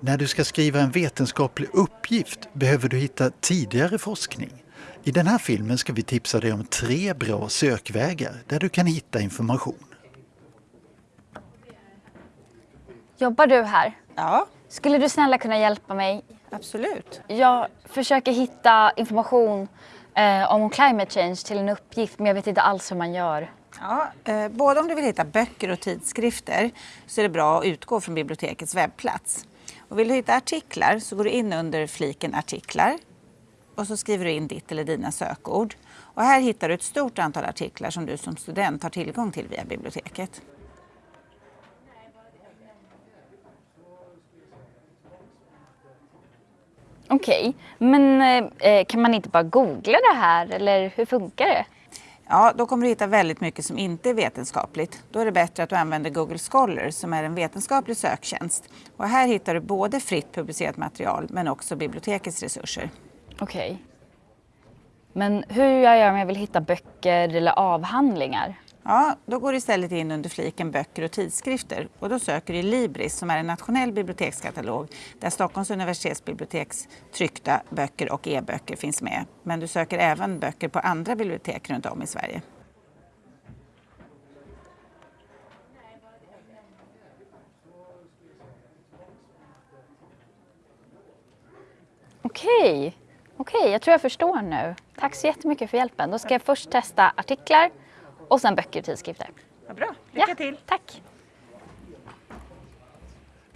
När du ska skriva en vetenskaplig uppgift behöver du hitta tidigare forskning. I den här filmen ska vi tipsa dig om tre bra sökvägar där du kan hitta information. Jobbar du här? Ja, Skulle du snälla kunna hjälpa mig? absolut. Jag försöker hitta information eh, om climate change till en uppgift men jag vet inte alls hur man gör. Ja, eh, både om du vill hitta böcker och tidskrifter så är det bra att utgå från bibliotekets webbplats. Och vill du hitta artiklar så går du in under fliken artiklar och så skriver du in ditt eller dina sökord. Och här hittar du ett stort antal artiklar som du som student har tillgång till via biblioteket. Okej, men eh, eh kan man inte bara googla det här eller hur funkar det? Ja, då kommer du hitta väldigt mycket som inte är vetenskapligt. Då är det bättre att du använder Google Scholar som är en vetenskaplig söktjänst. Och här hittar du både fritt publicerat material men också bibliotekets resurser. Okej. Men hur gör jag om jag vill hitta böcker eller avhandlingar? Ja, då går du istället in under fliken böcker och tidskrifter och då söker du i Libris som är en nationell bibliotekskatalog där Stockholms universitetsbiblioteks tryckta böcker och e-böcker finns med. Men du söker även böcker på andra bibliotek runt om i Sverige. Okej, okej, jag tror jag förstår nu. Tack så jättemycket för hjälpen. Då ska jag först testa artiklar och sen böcker och tidskrifter. Vad bra, Ja, Tack.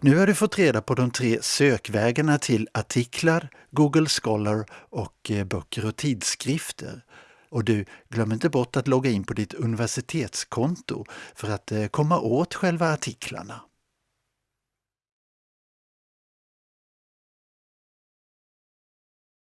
Nu har du fått reda på de tre sökvägarna till artiklar, Google Scholar och eh, böcker och tidskrifter. Och du, glöm inte bort att logga in på ditt universitetskonto för att eh, komma åt själva artiklarna.